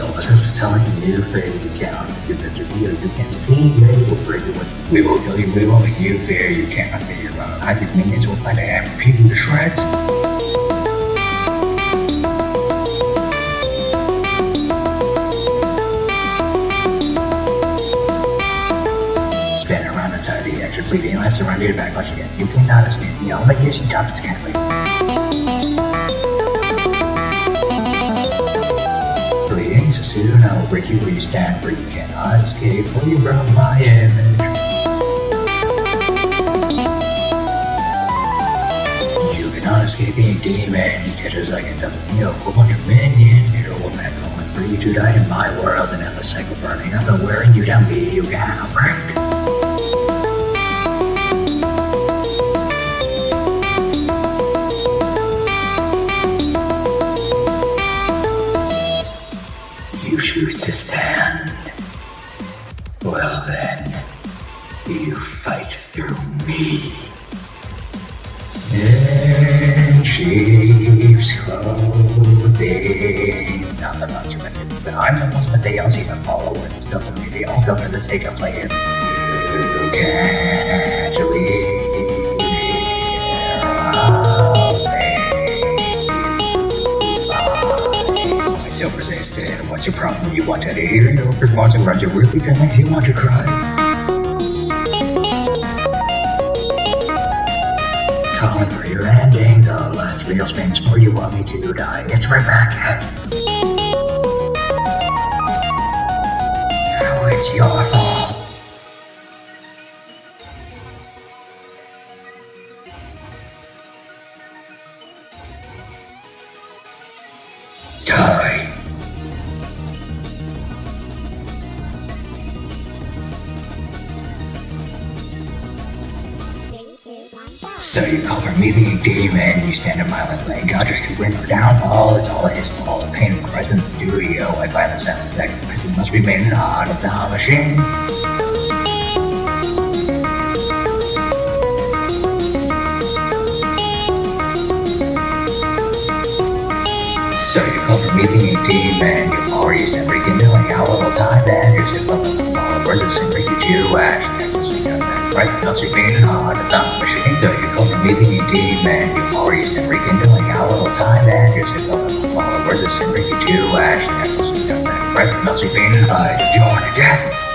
Elizabeth was telling you, Faye, you cannot do Mr. Vito, you can't succeed, they will break it We will kill you, we will make you fear, you cannot see your own. Hide these minions will find a and rip you shreds. Spin around inside the exit, leaving unless surrounded your backlash again. You cannot escape the only using topics can't wait. Soon, I will break you where you stand, where you cannot escape, where you broke my image. You cannot escape the demon, you catch a second dozen heal, 400 minions, hero will back calling for you to die in my world, an endless cycle burning up and wearing you down, be you cannot break. You choose to stand. Well then, you fight through me. In sheep's clothing. Not the you but I'm the ones that they all seem to follow to me. They all come for the sake of playing. You can't read my silver stand. What's your problem? You want to hear your wants and runs you really makes you want to cry. Calling for your ending, the last real spins for you want me to die. It's right back at. Now it's your fault. Die. So you call her me the demon, you stand a mile and lane, God just to bring for downfall, it's all his fault, the pain Christ in the studio, I find the seven sacrifice that must be made in the heart of the machine. So you call for me the demon, you follow you send freaking doing how little time and you're sick of the followers of sin freaking to ash, and the Christ made out of the machine. So you call for me the demon, you send freaking doing how little time man. you're of the followers of sin freaking to ash, and the sing out Christ out of your death.